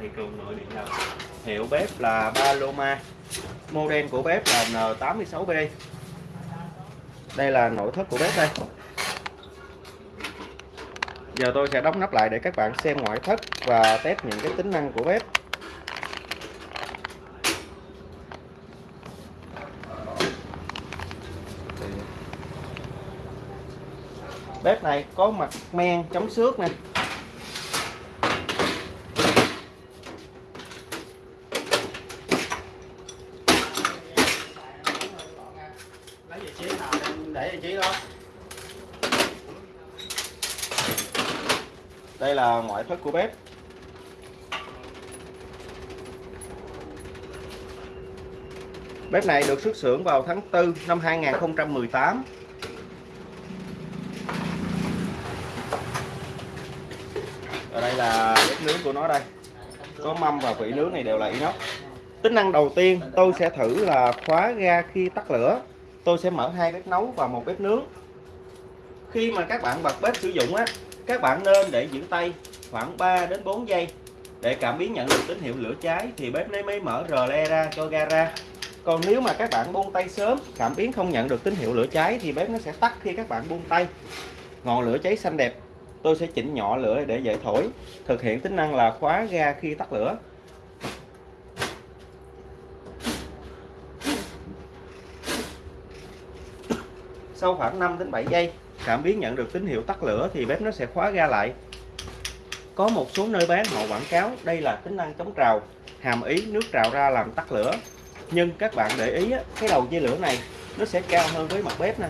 thị trường nội địa Nhật hiệu bếp là Paloma model của bếp là N86B đây là nội thất của bếp đây. Giờ tôi sẽ đóng nắp lại để các bạn xem ngoại thất và test những cái tính năng của bếp. Bếp này có mặt men chống xước nè lấy vị trí nào em để vị trí đó đây là ngoại thất của bếp. Bếp này được xuất xưởng vào tháng 4 năm 2018 ở đây là bếp nướng của nó đây. Có mâm và vị nướng này đều là inox. Tính năng đầu tiên tôi sẽ thử là khóa ga khi tắt lửa. Tôi sẽ mở hai bếp nấu và một bếp nướng. Khi mà các bạn bật bếp sử dụng á, các bạn nên để giữ tay khoảng 3 đến 4 giây. Để cảm biến nhận được tín hiệu lửa cháy thì bếp lấy mới mở rờ le ra cho ga ra. Còn nếu mà các bạn buông tay sớm, cảm biến không nhận được tín hiệu lửa cháy thì bếp nó sẽ tắt khi các bạn buông tay. Ngọn lửa cháy xanh đẹp, tôi sẽ chỉnh nhỏ lửa để dễ thổi, thực hiện tính năng là khóa ga khi tắt lửa. Sau khoảng 5 đến 7 giây, cảm biến nhận được tín hiệu tắt lửa thì bếp nó sẽ khóa ga lại có một số nơi bán họ quảng cáo đây là tính năng chống trào hàm ý nước trào ra làm tắt lửa. Nhưng các bạn để ý á, cái đầu chia lửa này nó sẽ cao hơn với mặt bếp nè.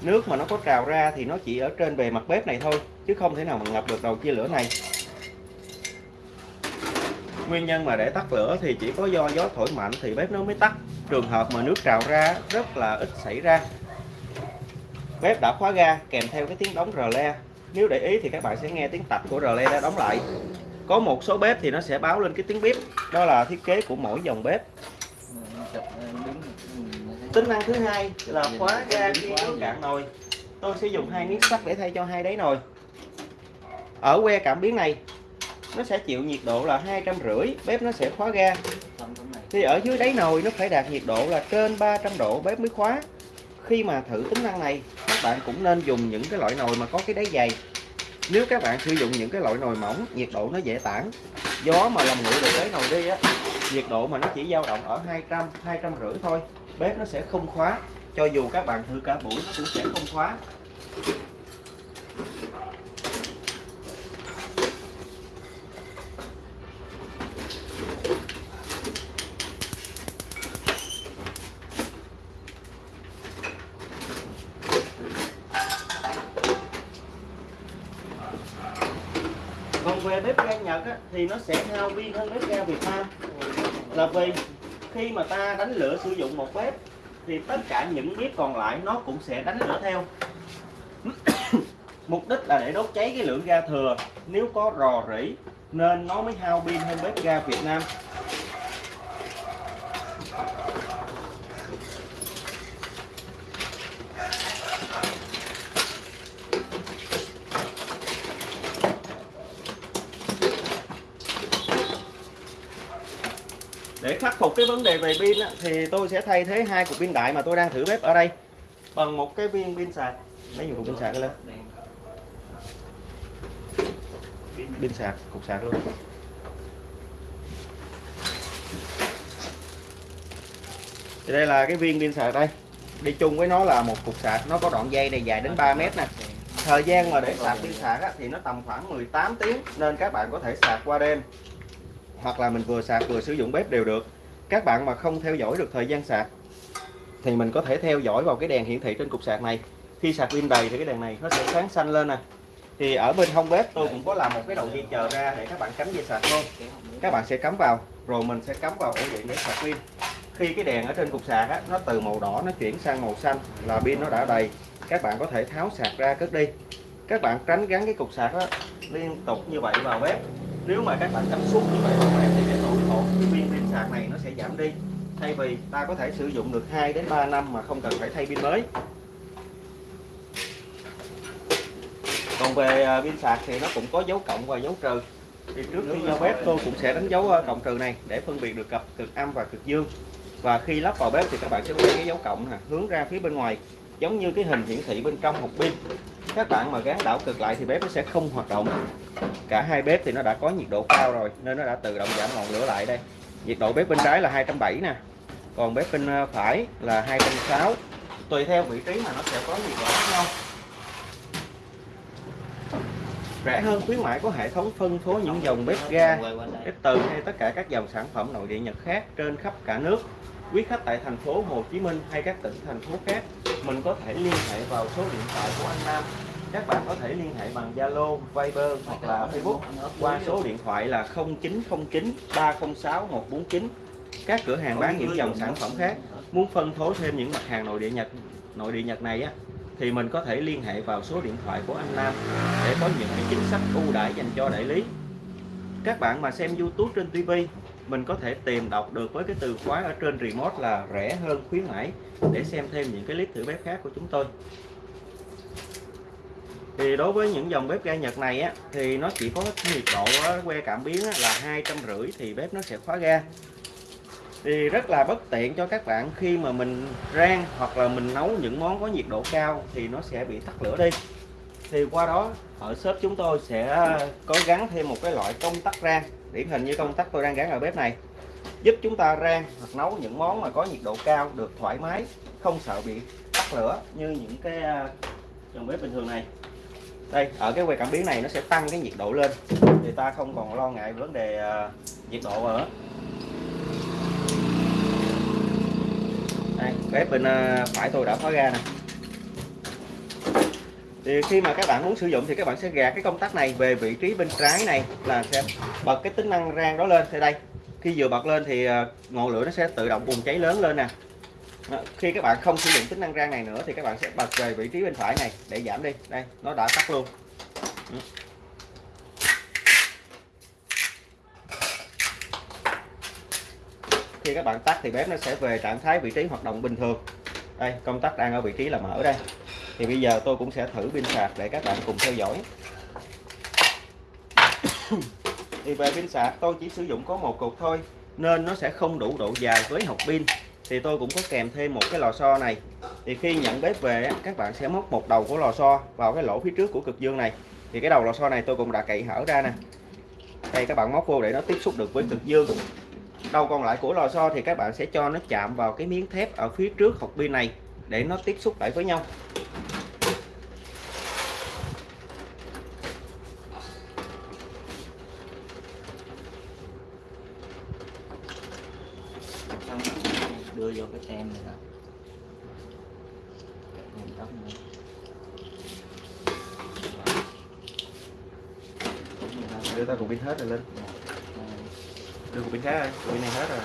Nước mà nó có trào ra thì nó chỉ ở trên bề mặt bếp này thôi chứ không thể nào mà ngập được đầu chia lửa này. Nguyên nhân mà để tắt lửa thì chỉ có do gió thổi mạnh thì bếp nó mới tắt. Trường hợp mà nước trào ra rất là ít xảy ra. Bếp đã khóa ga kèm theo cái tiếng đóng rờ le nếu để ý thì các bạn sẽ nghe tiếng tạch của rờ đã đóng lại. Có một số bếp thì nó sẽ báo lên cái tiếng bếp đó là thiết kế của mỗi dòng bếp. Tính năng thứ hai là khóa ga khi nước cạn nồi. Tôi sẽ dùng hai miếng sắt để thay cho hai đáy nồi. Ở que cảm biến này, nó sẽ chịu nhiệt độ là hai trăm rưỡi, bếp nó sẽ khóa ga. Thì ở dưới đáy nồi nó phải đạt nhiệt độ là trên 300 độ bếp mới khóa. Khi mà thử tính năng này các bạn cũng nên dùng những cái loại nồi mà có cái đáy dày. Nếu các bạn sử dụng những cái loại nồi mỏng, nhiệt độ nó dễ tản. Gió mà làm nguội được cái nồi đi á, nhiệt độ mà nó chỉ dao động ở 200 200 rưỡi thôi, bếp nó sẽ không khóa. Cho dù các bạn thử cả buổi, nó cũng sẽ không khóa. Còn về bếp ga Nhật á, thì nó sẽ hao pin hơn bếp ga Việt Nam. Là vì khi mà ta đánh lửa sử dụng một bếp thì tất cả những bếp còn lại nó cũng sẽ đánh lửa theo. Mục đích là để đốt cháy cái lượng ga thừa. Nếu có rò rỉ nên nó mới hao pin hơn bếp ga Việt Nam. Để khắc phục cái vấn đề về pin á, thì tôi sẽ thay thế hai cục pin đại mà tôi đang thử bếp ở đây. Bằng một cái viên pin sạc. Lấy dùng cục pin sạc lên. Pin sạc cục sạc luôn. Thì đây là cái viên pin sạc đây. Đi chung với nó là một cục sạc. Nó có đoạn dây này dài đến 3 mét nè. Thời gian mà để sạc pin sạc á, thì nó tầm khoảng 18 tiếng nên các bạn có thể sạc qua đêm. Hoặc là mình vừa sạc vừa sử dụng bếp đều được các bạn mà không theo dõi được thời gian sạc thì mình có thể theo dõi vào cái đèn hiển thị trên cục sạc này. Khi sạc pin đầy thì cái đèn này nó sẽ sáng xanh lên nè. Thì ở bên hông bếp tôi cũng có làm một cái đầu dây chờ ra để các bạn cắm dây sạc luôn. Các bạn sẽ cắm vào rồi mình sẽ cắm vào ổ điện để sạc pin. Khi cái đèn ở trên cục sạc á, nó từ màu đỏ nó chuyển sang màu xanh là pin nó đã đầy. Các bạn có thể tháo sạc ra cất đi. Các bạn tránh gắn cái cục sạc á, liên tục như vậy vào bếp. Nếu mà các bạn cắm suốt như vậy vào bếp thì cái cái viên pin sạc này nó sẽ giảm đi. Thay vì ta có thể sử dụng được 2 đến 3 năm mà không cần phải thay pin mới. Còn về à, pin sạc thì nó cũng có dấu cộng và dấu trừ. Thì trước khi vào bếp, tôi cũng sẽ đánh dấu à, cộng trừ này để phân biệt được cặp cực âm và cực dương. Và khi lắp vào bếp thì các bạn sẽ thấy cái dấu cộng nè, hướng ra phía bên ngoài, giống như cái hình hiển thị bên trong hộp pin các bạn mà gắn đảo cực lại thì bếp nó sẽ không hoạt động. Cả hai bếp thì nó đã có nhiệt độ cao rồi, nên nó đã tự động giảm ngọn lửa lại đây. Nhiệt độ bếp bên trái là 270 nè, còn bếp bên ờ, phải là 260 tùy theo vị trí mà nó sẽ có nhiệt độ khác nhau. Rẻ hơn khuyến mãi có hệ thống phân phối những dòng bếp ga, bếp từ hay tất cả các dòng sản phẩm nội địa Nhật khác trên khắp cả nước. Quý khách tại thành phố Hồ Chí Minh hay các tỉnh, thành phố khác, mình có thể liên hệ vào số điện thoại của anh Nam các bạn có thể liên hệ bằng Zalo, Viber hoặc là Facebook qua số điện thoại là 0909 306 149 các cửa hàng bán những dòng sản phẩm khác. Muốn phân phối thêm những mặt hàng nội địa Nhật nội địa Nhật này á thì mình có thể liên hệ vào số điện thoại của anh Nam để có những cái chính sách ưu đãi dành cho đại lý. Các bạn mà xem YouTube trên TV mình có thể tìm đọc được với cái từ khóa ở trên remote là rẻ hơn khuyến mãi để xem thêm những cái clip thử bếp khác của chúng tôi thì đối với những dòng bếp ga Nhật này á thì nó chỉ có nhiệt độ á, que cảm biến á, là hai trăm rưỡi thì bếp nó sẽ khóa ga. Thì rất là bất tiện cho các bạn khi mà mình rang hoặc là mình nấu những món có nhiệt độ cao thì nó sẽ bị tắt lửa đi. Thì qua đó ở shop chúng tôi sẽ có gắn thêm một cái loại công tắc rang điển hình như công tắc tôi đang gắn ở bếp này giúp chúng ta rang hoặc nấu những món mà có nhiệt độ cao được thoải mái không sợ bị tắt lửa như những cái à, dòng bếp bình thường này đây ở cái que cảm biến này nó sẽ tăng cái nhiệt độ lên. Thì ta không còn lo ngại vấn đề uh, nhiệt độ nữa. Đây, bếp bên uh, phải tôi đã khóa ga nè. Thì khi mà các bạn muốn sử dụng thì các bạn sẽ gạt cái công tắc này về vị trí bên trái này là sẽ bật cái tính năng rang đó lên. Thì đây khi vừa bật lên thì à, ngọn lửa nó sẽ tự động bùng cháy lớn lên nè. Ờ, khi các bạn không sử dụng tính năng rang này nữa thì các bạn sẽ bật về vị trí bên phải này để giảm đi. Đây, nó đã tắt luôn. Ừ. Khi các bạn tắt thì bếp nó sẽ về trạng thái vị trí hoạt động bình thường. Đây, công tắc đang ở vị trí là mở đây. Thì bây giờ tôi cũng sẽ thử pin sạc để các bạn cùng theo dõi. Thì về pin sạc, tôi chỉ sử dụng có một cục thôi, nên nó sẽ không đủ độ dài với hộp pin thì tôi cũng có kèm thêm một cái lò xo này. Thì khi nhận bếp về các bạn sẽ móc một đầu của lò xo vào cái lỗ phía trước của cực dương này. Thì cái đầu lò xo này tôi cũng đã cậy hở ra nè. Đây, các bạn móc vô để nó tiếp xúc được với cực dương. Đầu còn lại của lò xo thì các bạn sẽ cho nó chạm vào cái miếng thép ở phía trước hộp pin này để nó tiếp xúc lại với nhau xong đưa vô cái tem này nè Nguyên tóc nữa. Đúng rồi đó đưa ta cục pin hết rồi lên đưa cục pin khác rồi cục pin này hết rồi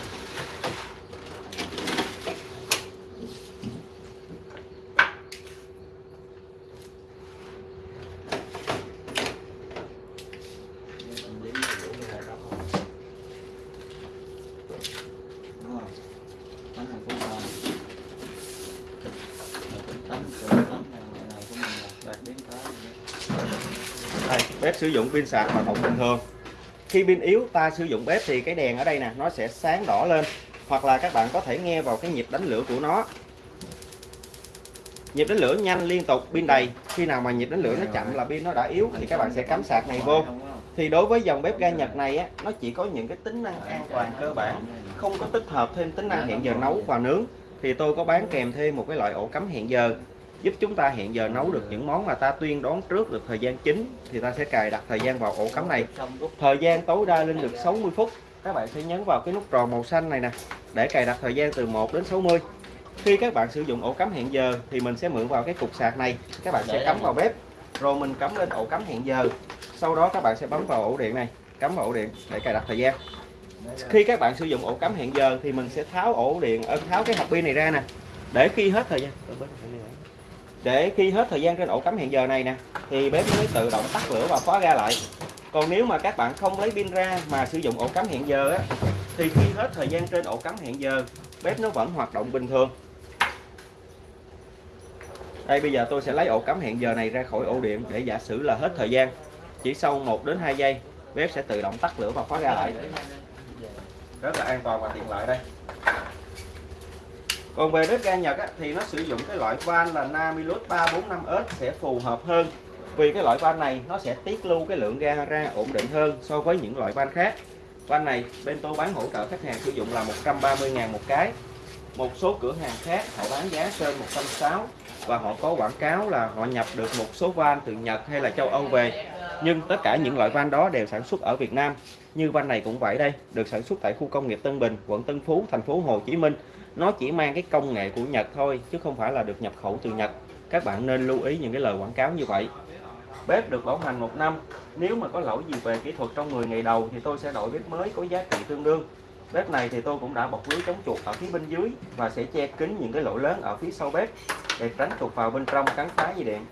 với tâm lý của cái hệ đó không? Đúng không? Bánh này cũng ngon. Rồi cái tấm cái tấm này này này của mình là đặt đến tới rồi đó. đây bếp sử dụng pin sạc hoạt động bình thường. Khi pin yếu, ta sử dụng bếp thì cái đèn ở đây nè, nó sẽ sáng đỏ lên. Hoặc là các bạn có thể nghe vào cái nhịp đánh lửa của nó. Nhịp đánh lửa nhanh liên tục, pin đầy. Khi nào mà nhịp đánh lửa nó chậm là pin nó đã yếu thì các bạn sẽ cắm sạc này vô. Thì đối với dòng bếp ga Nhật này á, nó chỉ có những cái tính năng an toàn cơ bản. Không có tích hợp thêm tính năng hẹn giờ nấu và nướng. Thì tôi có bán kèm thêm một cái loại ổ cắm hẹn giờ giúp chúng ta hẹn giờ nấu được những món mà ta tuyên đoán trước được thời gian chính thì ta sẽ cài đặt thời gian vào ổ cắm này. Thời gian tối đa lên được 60 phút. Các bạn sẽ nhấn vào cái nút tròn màu xanh này nè để cài đặt thời gian từ 1 đến 60 khi các bạn sử dụng ổ cắm hẹn giờ thì mình sẽ mượn vào cái cục sạc này. Các bạn sẽ cắm vào bếp rồi mình cắm lên ổ cắm hẹn giờ. Sau đó các bạn sẽ bấm vào ổ điện này cắm vào ổ điện để cài đặt thời gian. Khi các bạn sử dụng ổ cắm hẹn giờ thì mình sẽ tháo ổ điện ờ, tháo cái hộp pin này ra nè. Để khi hết thời gian để khi hết thời gian trên ổ cắm hẹn giờ này nè, thì bếp mới tự động tắt lửa và khóa ga lại. Còn nếu mà các bạn không lấy pin ra mà sử dụng ổ cắm hẹn giờ á, thì khi hết thời gian trên ổ cắm hẹn giờ bếp nó vẫn hoạt động bình thường. Đây, bây giờ tôi sẽ lấy ổ cắm hẹn giờ này ra khỏi ổ điện để giả sử là hết thời gian. Chỉ sau 1 đến 2 giây bếp sẽ tự động tắt lửa và khóa ga lại. Rất là an toàn và tiện lợi đây còn về bếp ga Nhật á, thì nó sử dụng cái loại van là Namilus 345S sẽ phù hợp hơn. Vì cái loại van này nó sẽ tiết lưu cái lượng ga ra ổn định hơn so với những loại van khác. Van này bên tôi bán hỗ trợ khách hàng sử dụng là 130.000 một cái. Một số cửa hàng khác họ bán giá trên 160 và họ có quảng cáo là họ nhập được một số van từ Nhật hay là châu Âu về. Nhưng tất cả những loại van đó đều sản xuất ở Việt Nam. Như van này cũng vậy đây được sản xuất tại khu công nghiệp Tân Bình quận Tân Phú thành phố Hồ Chí Minh nó chỉ mang cái công nghệ của Nhật thôi chứ không phải là được nhập khẩu từ Nhật. Các bạn nên lưu ý những cái lời quảng cáo như vậy. Bếp được bảo hành một năm. Nếu mà có lỗi gì về kỹ thuật trong 10 ngày đầu thì tôi sẽ đổi bếp mới có giá trị tương đương. Bếp này thì tôi cũng đã bọc lưới chống chuột ở phía bên dưới và sẽ che kín những cái lỗ lớn ở phía sau bếp để tránh chuột vào bên trong cắn phá dây điện.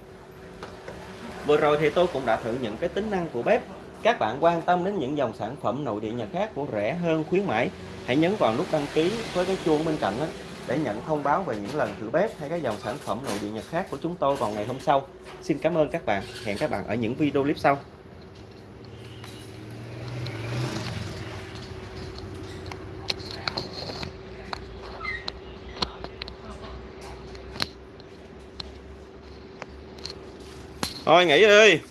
Vừa rồi thì tôi cũng đã thử những cái tính năng của bếp các bạn quan tâm đến những dòng sản phẩm nội địa Nhật khác của rẻ hơn, khuyến mãi, hãy nhấn vào nút đăng ký với cái chuông bên cạnh đó để nhận thông báo về những lần thử bếp hay các dòng sản phẩm nội địa Nhật khác của chúng tôi vào ngày hôm sau. Xin cảm ơn các bạn. Hẹn các bạn ở những video clip sau. Thôi, nghỉ đi.